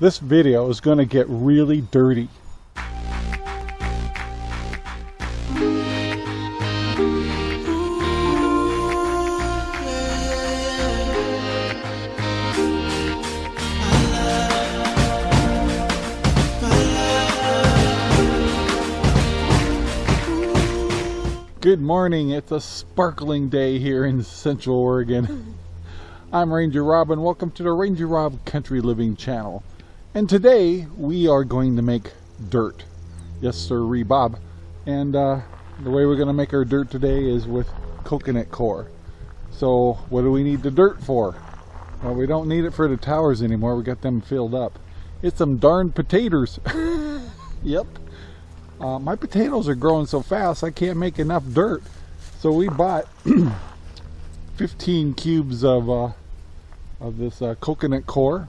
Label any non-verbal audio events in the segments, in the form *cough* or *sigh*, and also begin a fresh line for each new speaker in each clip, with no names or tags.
this video is going to get really dirty. Good morning. It's a sparkling day here in Central Oregon. *laughs* I'm Ranger Rob and welcome to the Ranger Rob Country Living channel. And today we are going to make dirt. Yes sir, Bob. And uh, the way we're going to make our dirt today is with coconut coir. So what do we need the dirt for? Well, we don't need it for the towers anymore. We got them filled up. It's some darn potatoes. *laughs* yep. Uh, my potatoes are growing so fast I can't make enough dirt. So we bought *clears throat* 15 cubes of, uh, of this uh, coconut coir.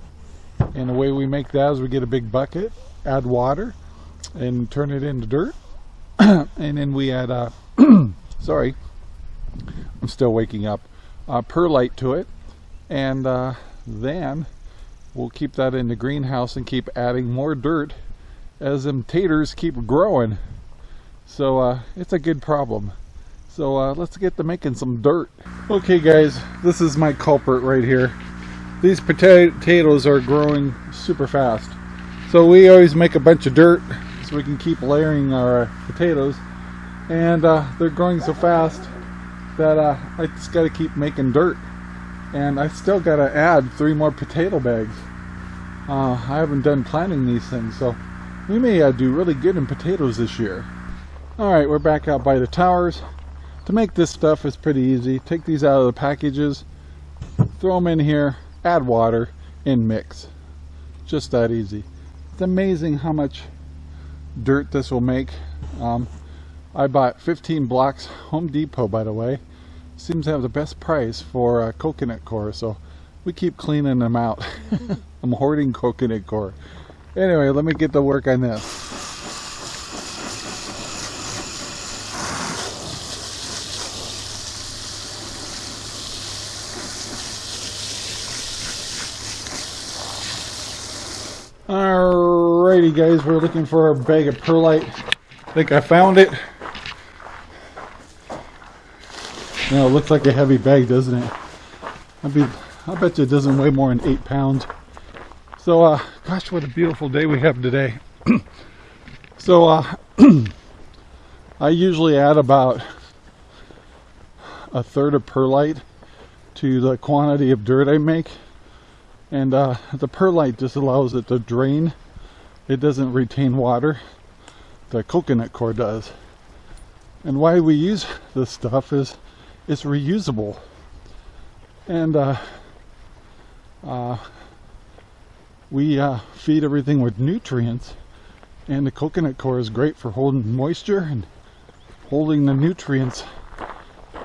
And the way we make that is we get a big bucket, add water, and turn it into dirt. *clears throat* and then we add, uh, *clears throat* sorry, I'm still waking up, uh, perlite to it. And uh, then we'll keep that in the greenhouse and keep adding more dirt as them taters keep growing. So uh, it's a good problem. So uh, let's get to making some dirt. Okay guys, this is my culprit right here. These potatoes are growing super fast. So we always make a bunch of dirt so we can keep layering our uh, potatoes. And uh, they're growing so fast that uh, I just got to keep making dirt. And I still got to add three more potato bags. Uh, I haven't done planting these things, so we may uh, do really good in potatoes this year. Alright, we're back out by the towers. To make this stuff is pretty easy. Take these out of the packages, throw them in here, add water, and mix. Just that easy. It's amazing how much dirt this will make. Um, I bought 15 blocks, Home Depot by the way. Seems to have the best price for coconut coir, so we keep cleaning them out. *laughs* I'm hoarding coconut coir. Anyway, let me get to work on this. Guys, we're looking for a bag of perlite. I think I found it. Now it looks like a heavy bag, doesn't it? I be I bet you it doesn't weigh more than eight pounds. So, uh, gosh, what a beautiful day we have today. *clears throat* so, uh, *clears throat* I usually add about a third of perlite to the quantity of dirt I make. And uh, the perlite just allows it to drain. It doesn't retain water. The coconut coir does. And why we use this stuff is it's reusable. And uh, uh, we uh, feed everything with nutrients and the coconut coir is great for holding moisture and holding the nutrients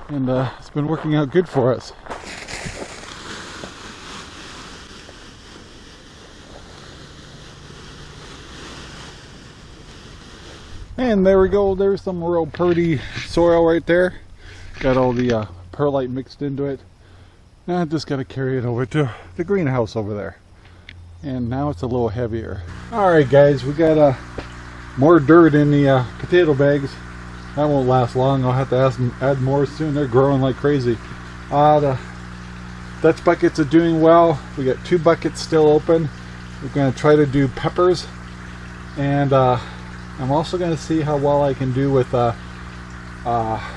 and uh, it's been working out good for us. And there we go, there's some real pretty soil right there. Got all the uh, perlite mixed into it. Now I just got to carry it over to the greenhouse over there. And now it's a little heavier. All right guys we got uh, more dirt in the uh, potato bags. That won't last long. I'll have to add, add more soon. They're growing like crazy. Uh, the Dutch buckets are doing well. We got two buckets still open. We're going to try to do peppers. And uh, I'm also going to see how well I can do with uh, uh,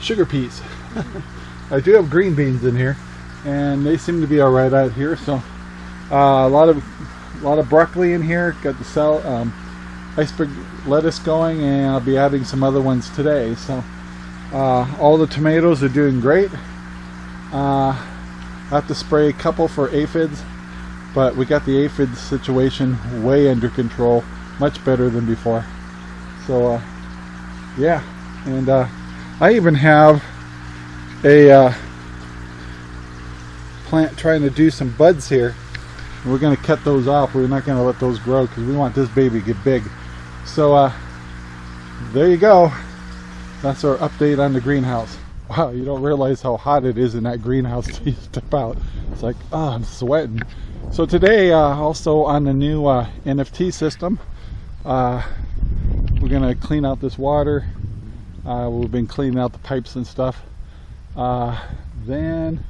sugar peas *laughs* I do have green beans in here and they seem to be alright out here so uh, a lot of a lot of broccoli in here. Got the cell, um, iceberg lettuce going, and I'll be adding some other ones today. So uh, all the tomatoes are doing great. Uh, I have to spray a couple for aphids, but we got the aphid situation way under control, much better than before. So uh, yeah, and uh, I even have a uh, plant trying to do some buds here we're going to cut those off. We're not going to let those grow because we want this baby to get big. So uh, there you go. That's our update on the greenhouse. *laughs* wow, you don't realize how hot it is in that greenhouse you step out. It's like, oh, I'm sweating. So today, uh, also on the new uh, NFT system, uh, we're gonna clean out this water. Uh, we've been cleaning out the pipes and stuff. Uh, then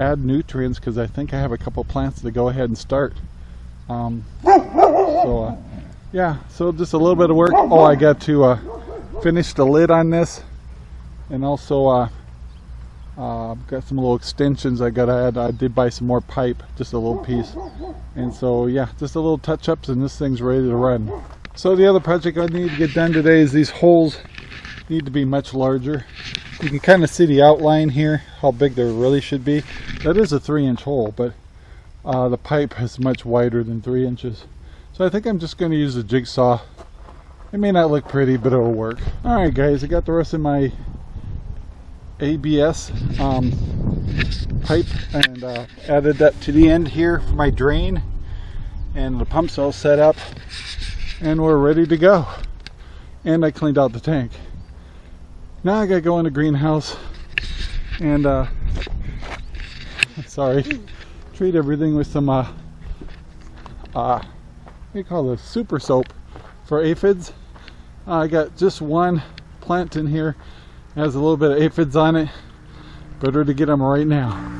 add nutrients because I think I have a couple plants to go ahead and start. Um, so uh, yeah, so just a little bit of work. Oh, I got to uh, finish the lid on this and also uh, got some little extensions I got add. I did buy some more pipe, just a little piece. And so yeah, just a little touch ups and this thing's ready to run. So the other project I need to get done today is these holes need to be much larger. You can kind of see the outline here, how big they really should be. That is a three inch hole, but uh, the pipe is much wider than three inches. So I think I'm just going to use a jigsaw. It may not look pretty, but it'll work. Alright guys, I got the rest of my ABS um, pipe and uh, added that to the end here for my drain. And the pump's all set up and we're ready to go. And I cleaned out the tank. Now I gotta go in the greenhouse and uh, *laughs* sorry, treat everything with some uh, uh, what do you call this? Super soap for aphids. I got just one plant in here has a little bit of aphids on it. Better to get them right now.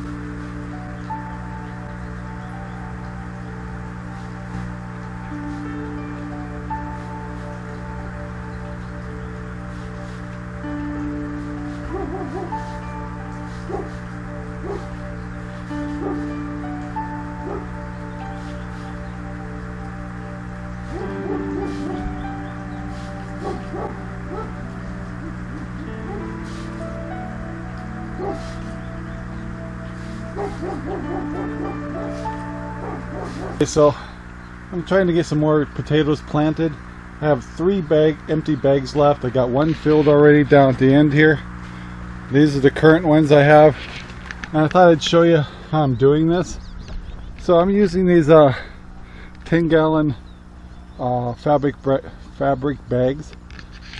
So I'm trying to get some more potatoes planted. I have three bag empty bags left. I got one filled already down at the end here. These are the current ones I have. And I thought I'd show you how I'm doing this. So I'm using these uh, 10 gallon uh, fabric fabric bags.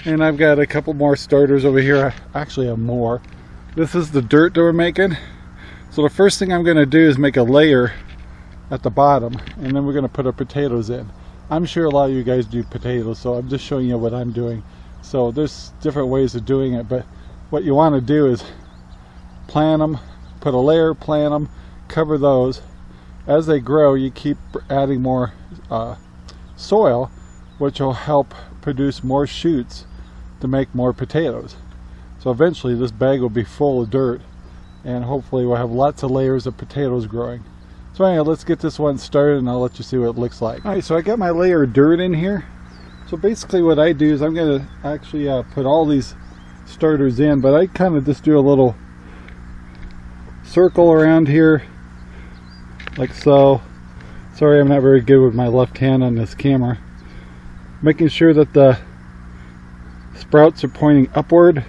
And I've got a couple more starters over here. I actually have more. This is the dirt that we're making. So the first thing I'm going to do is make a layer at the bottom and then we're going to put our potatoes in. I'm sure a lot of you guys do potatoes so I'm just showing you what I'm doing. So there's different ways of doing it but what you want to do is plant them, put a layer, plant them, cover those. As they grow you keep adding more uh, soil which will help produce more shoots to make more potatoes. So eventually this bag will be full of dirt and hopefully we'll have lots of layers of potatoes growing. So anyway, let's get this one started and I'll let you see what it looks like. Alright, so I got my layer of dirt in here. So basically what I do is I'm going to actually uh, put all these starters in, but I kind of just do a little circle around here, like so. Sorry I'm not very good with my left hand on this camera. Making sure that the sprouts are pointing upward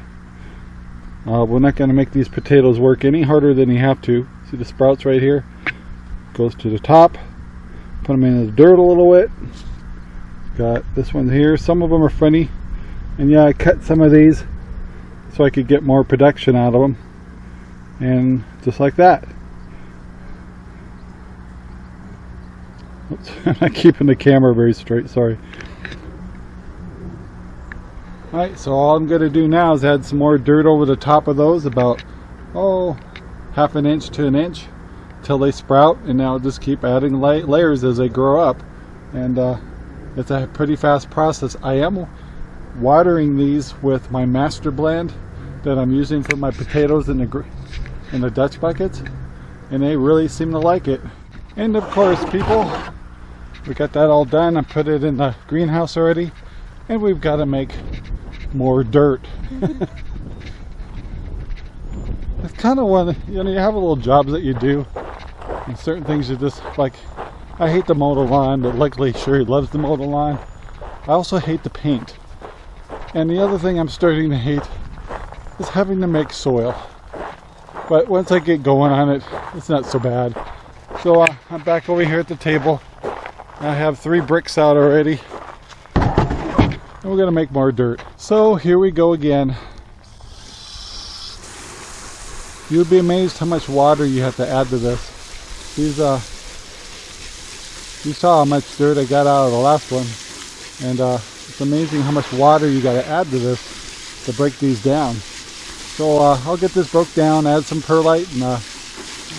uh, we're not going to make these potatoes work any harder than you have to. See the sprouts right here? Goes to the top. Put them in the dirt a little bit. Got this one here. Some of them are funny. And yeah, I cut some of these so I could get more production out of them. And just like that. Oops, *laughs* I'm not keeping the camera very straight, sorry. Alright, so all I'm going to do now is add some more dirt over the top of those, about, oh, half an inch to an inch, till they sprout, and now just keep adding la layers as they grow up. And uh, it's a pretty fast process. I am watering these with my master blend that I'm using for my potatoes in the, in the Dutch buckets, and they really seem to like it. And of course, people, we got that all done. I put it in the greenhouse already, and we've got to make more dirt. *laughs* it's kind of one, you know, you have a little jobs that you do, and certain things are just like. I hate the the lawn, but luckily Sherry loves the the lawn. I also hate the paint. And the other thing I'm starting to hate is having to make soil. But once I get going on it, it's not so bad. So uh, I'm back over here at the table. I have three bricks out already and we're gonna make more dirt. So here we go again. You'd be amazed how much water you have to add to this. These, uh, you saw how much dirt I got out of the last one. And uh, it's amazing how much water you got to add to this to break these down. So uh, I'll get this broke down, add some perlite, and uh,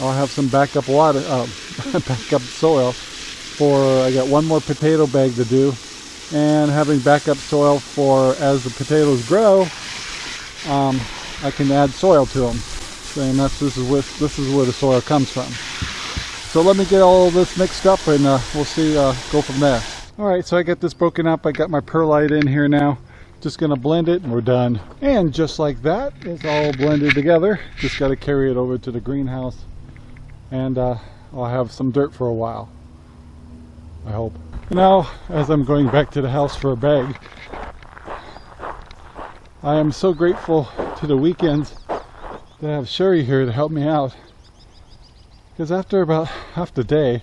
I'll have some backup water, uh, *laughs* backup soil for, I got one more potato bag to do, and having backup soil for as the potatoes grow, um, I can add soil to them. And that's this is where this is where the soil comes from. So let me get all this mixed up, and uh, we'll see. Uh, go from there. All right, so I got this broken up. I got my perlite in here now. Just gonna blend it, and we're done. And just like that, it's all blended together. Just got to carry it over to the greenhouse, and uh, I'll have some dirt for a while. I hope. Now, as I'm going back to the house for a bag, I am so grateful to the weekends that I have Sherry here to help me out. Because after about half the day,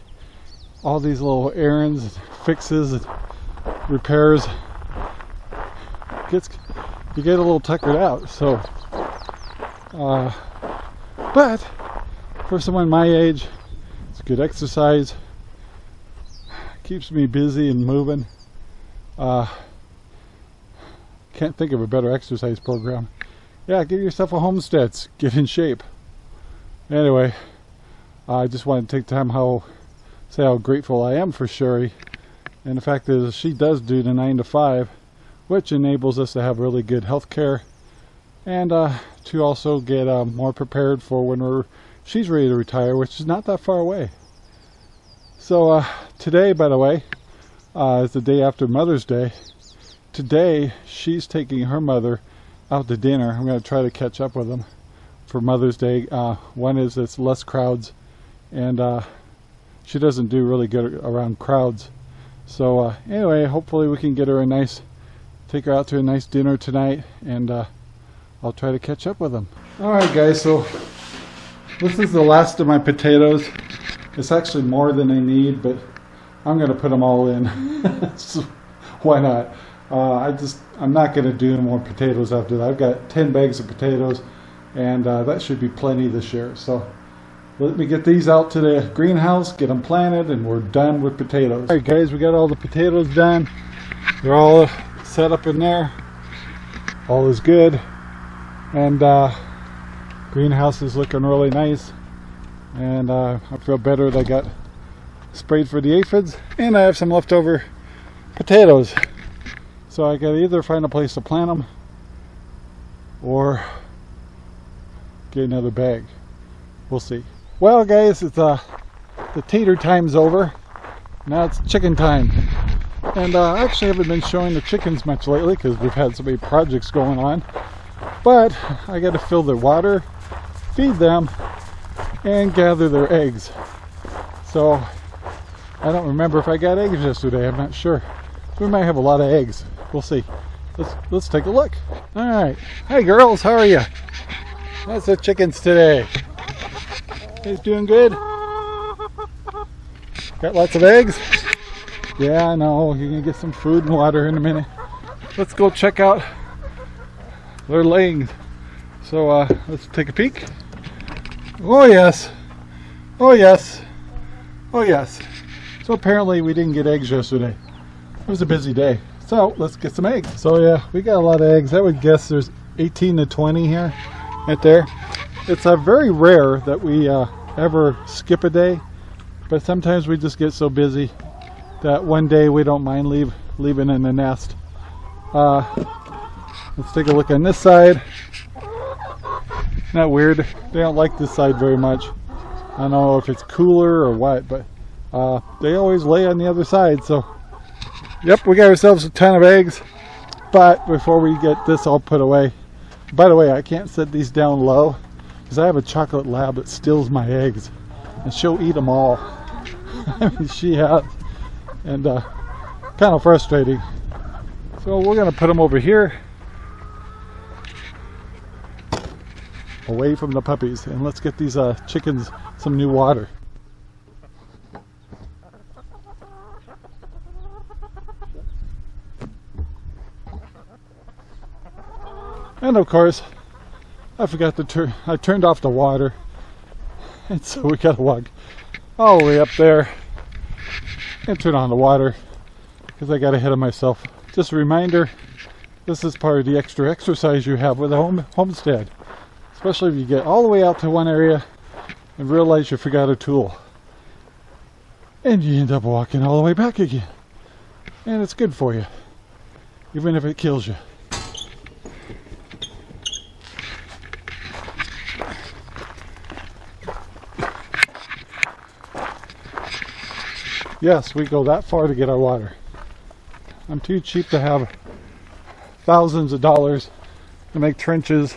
all these little errands, fixes, and repairs, gets you get a little tuckered out. So, uh, but for someone my age, it's good exercise keeps me busy and moving. Uh, can't think of a better exercise program. Yeah, give yourself a homesteads Get in shape. Anyway, I just want to take time how say how grateful I am for Sherry. And the fact is she does do the 9 to 5, which enables us to have really good health care and uh, to also get uh, more prepared for when we're she's ready to retire, which is not that far away. So uh, today, by the way, uh, is the day after Mother's Day. Today, she's taking her mother out to dinner. I'm going to try to catch up with them for Mother's Day. Uh, one is it's less crowds, and uh, she doesn't do really good around crowds. So uh, anyway, hopefully we can get her a nice, take her out to a nice dinner tonight, and uh, I'll try to catch up with them. All right, guys. So this is the last of my potatoes. It's actually more than I need, but I'm going to put them all in. *laughs* so why not? Uh, I just, I'm not going to do more potatoes after that. I've got 10 bags of potatoes, and uh, that should be plenty this year. So let me get these out to the greenhouse, get them planted, and we're done with potatoes. All right, guys, we got all the potatoes done. They're all set up in there. All is good. And uh, greenhouse is looking really nice and uh, I feel better that I got sprayed for the aphids and I have some leftover potatoes so I gotta either find a place to plant them or get another bag we'll see well guys it's uh the tater time's over now it's chicken time and uh, I actually haven't been showing the chickens much lately because we've had so many projects going on but I got to fill their water feed them and gather their eggs. So I don't remember if I got eggs yesterday. I'm not sure. We might have a lot of eggs. We'll see. Let's let's take a look. All right. Hey girls, how are you? How's the chickens today? He's doing good. Got lots of eggs. Yeah, I know. You're gonna get some food and water in a minute. Let's go check out their laying. So uh, let's take a peek. Oh yes. Oh yes. Oh yes. So apparently we didn't get eggs yesterday. It was a busy day. So let's get some eggs. So yeah, we got a lot of eggs. I would guess there's 18 to 20 here, right there. It's uh, very rare that we uh, ever skip a day, but sometimes we just get so busy that one day we don't mind leave leaving in the nest. Uh, let's take a look on this side. Not weird? They don't like this side very much. I don't know if it's cooler or what, but uh, they always lay on the other side. So, yep, we got ourselves a ton of eggs. But before we get this all put away, by the way, I can't set these down low because I have a chocolate lab that steals my eggs and she'll eat them all. I *laughs* mean, she has. And uh, kind of frustrating. So we're going to put them over here away from the puppies and let's get these uh, chickens some new water. And of course, I forgot to turn, I turned off the water. *laughs* And so we gotta walk all the way up there and turn on the water because I got ahead of myself. Just a reminder, this is part of the extra exercise you have with a home homestead. Especially if you get all the way out to one area and realize you forgot a tool. And you end up walking all the way back again. And it's good for you, even if it kills you. Yes, we go that far to get our water. I'm too cheap to have thousands of dollars to make trenches.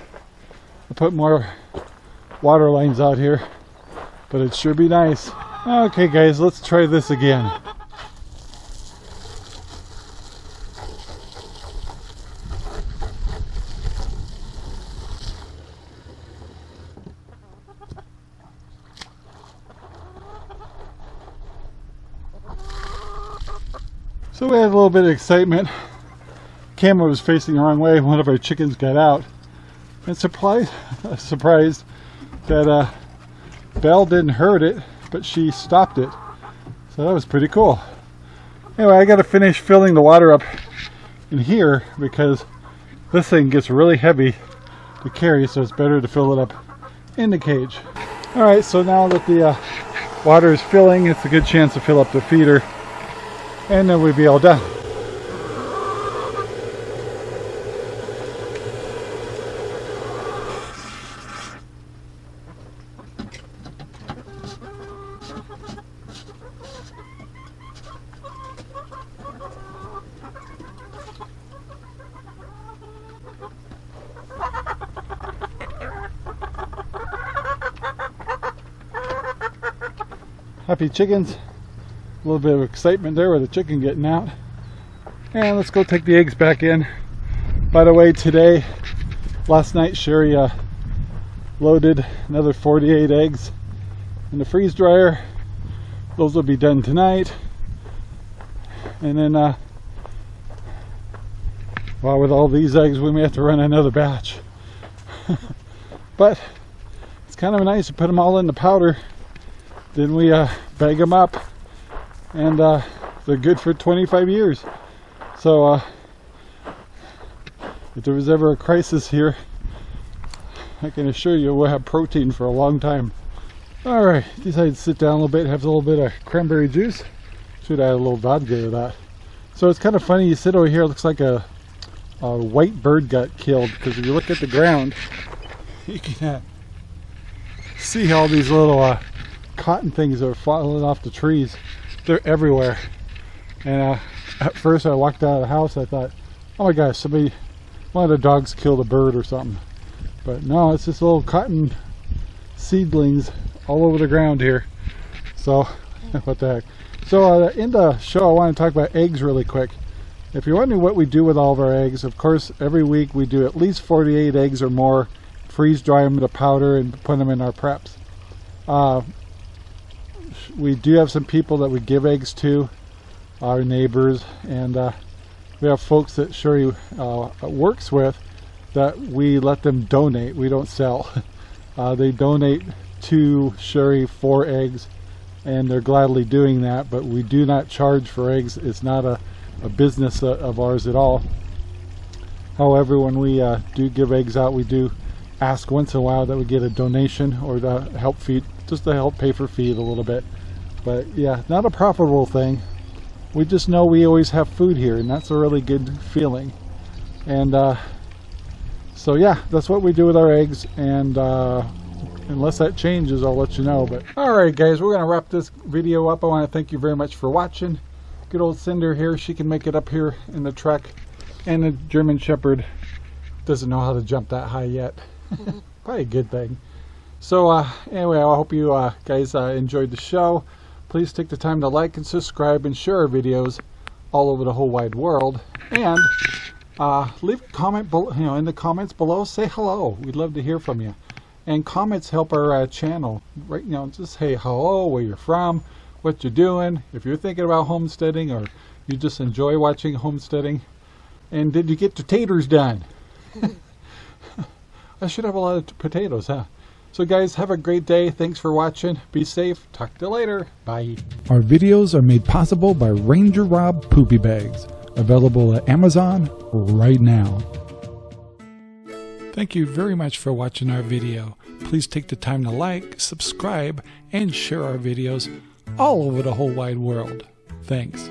To put more water lines out here but it'd sure be nice. Okay guys let's try this again So we had a little bit of excitement. Camera was facing the wrong way. One of our chickens got out. And surprised, *laughs* surprised that uh, Belle didn't hurt it, but she stopped it. So that was pretty cool. Anyway, I got to finish filling the water up in here because this thing gets really heavy to carry, so it's better to fill it up in the cage. All right, so now that the uh, water is filling, it's a good chance to fill up the feeder and then we'll be all done. Happy chickens. A little bit of excitement there with the chicken getting out. And let's go take the eggs back in. By the way, today, last night, Sherry uh, loaded another 48 eggs in the freeze dryer. Those will be done tonight. And then, uh, well, with all these eggs, we may have to run another batch. *laughs* but it's kind of nice to put them all in the powder. Then we uh, bag them up and uh, they're good for 25 years. So uh, if there was ever a crisis here, I can assure you we'll have protein for a long time. All right, decided to sit down a little bit, have a little bit of cranberry juice. Should add a little vodka to that. So it's kind of funny, you sit over here, it looks like a, a white bird got killed because if you look at the ground, *laughs* you can uh, see all these little uh, cotton things are falling off the trees they're everywhere. And uh, at first I walked out of the house, I thought, oh my gosh, somebody, one of the dogs killed a bird or something. But no, it's just little cotton seedlings all over the ground here. So, *laughs* what the heck. So uh, in the show, I want to talk about eggs really quick. If you're wondering what we do with all of our eggs, of course, every week we do at least 48 eggs or more, freeze dry them to powder and put them in our preps. Uh, we do have some people that we give eggs to, our neighbors, and uh, we have folks that Sherry uh, works with that we let them donate. We don't sell. *laughs* Uh, they donate to Sherry for eggs, and they're gladly doing that, but we do not charge for eggs. It's not a, a business uh, of ours at all. However, when we uh, do give eggs out, we do ask once in a while that we get a donation or to help feed, just to help pay for feed a little bit. But yeah, not a profitable thing. We just know we always have food here and that's a really good feeling. And uh, so yeah, that's what we do with our eggs and uh, unless that changes, I'll let you know. But Alright guys, we're going to wrap this video up. I want to thank you very much for watching. Good old Cinder here, she can make it up here in the truck. And the German Shepherd doesn't know how to jump that high yet. *laughs* Probably a good thing. So uh, anyway, I hope you uh, guys uh, enjoyed the show. Please take the time to like and subscribe and share our videos all over the whole wide world. And uh, leave a comment below, you know, in the comments below. Say hello. We'd love to hear from you. And comments help our uh, channel. Right, you know, just say hello, where you're from, what you're doing. If you're thinking about homesteading or you just enjoy watching homesteading. And did you get the taters done? *laughs* I should have a lot of potatoes, huh? So guys, have a great day. Thanks for watching. Be safe. Talk to you later. Bye.
Our videos are made possible by Ranger Rob Poopy Bags, available at Amazon right now. Thank you very much for watching our video. Please take the time to like, subscribe, and share our videos all over the whole wide world. Thanks.